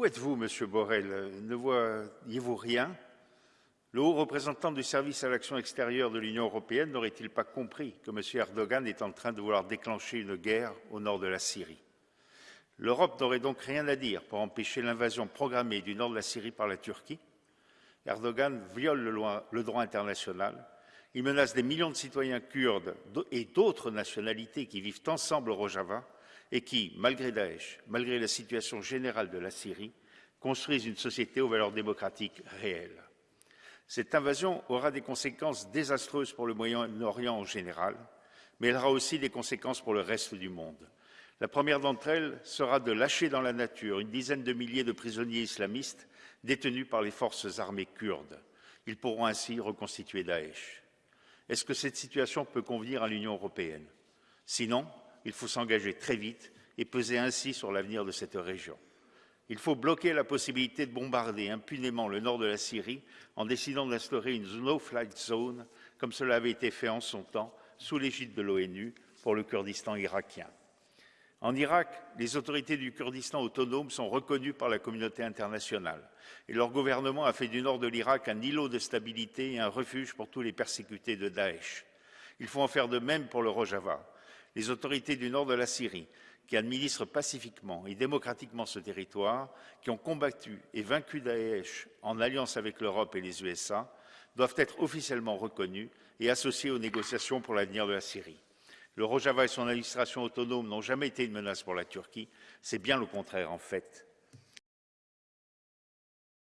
Où êtes-vous, Monsieur Borrell? Ne voyez-vous rien? Le haut représentant du service à l'action extérieure de l'Union européenne n'aurait-il pas compris que M. Erdogan est en train de vouloir déclencher une guerre au nord de la Syrie? L'Europe n'aurait donc rien à dire pour empêcher l'invasion programmée du nord de la Syrie par la Turquie. Erdogan viole le droit international, il menace des millions de citoyens kurdes et d'autres nationalités qui vivent ensemble au Rojava et qui, malgré Daesh, malgré la situation générale de la Syrie, construisent une société aux valeurs démocratiques réelles. Cette invasion aura des conséquences désastreuses pour le Moyen-Orient en général, mais elle aura aussi des conséquences pour le reste du monde. La première d'entre elles sera de lâcher dans la nature une dizaine de milliers de prisonniers islamistes détenus par les forces armées kurdes. Ils pourront ainsi reconstituer Daesh. Est-ce que cette situation peut convenir à l'Union européenne? Sinon, il faut s'engager très vite et peser ainsi sur l'avenir de cette région. Il faut bloquer la possibilité de bombarder impunément le nord de la Syrie en décidant d'instaurer une no-flight zone, comme cela avait été fait en son temps sous l'égide de l'ONU pour le Kurdistan irakien. En Irak, les autorités du Kurdistan autonome sont reconnues par la communauté internationale et leur gouvernement a fait du nord de l'Irak un îlot de stabilité et un refuge pour tous les persécutés de Daesh. Il faut en faire de même pour le Rojava les autorités du nord de la Syrie, qui administrent pacifiquement et démocratiquement ce territoire, qui ont combattu et vaincu Daesh en alliance avec l'Europe et les USA, doivent être officiellement reconnus et associés aux négociations pour l'avenir de la Syrie. Le Rojava et son administration autonome n'ont jamais été une menace pour la Turquie, c'est bien le contraire en fait.